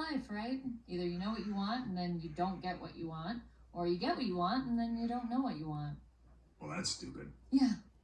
life, right? Either you know what you want and then you don't get what you want, or you get what you want and then you don't know what you want. Well, that's stupid. Yeah,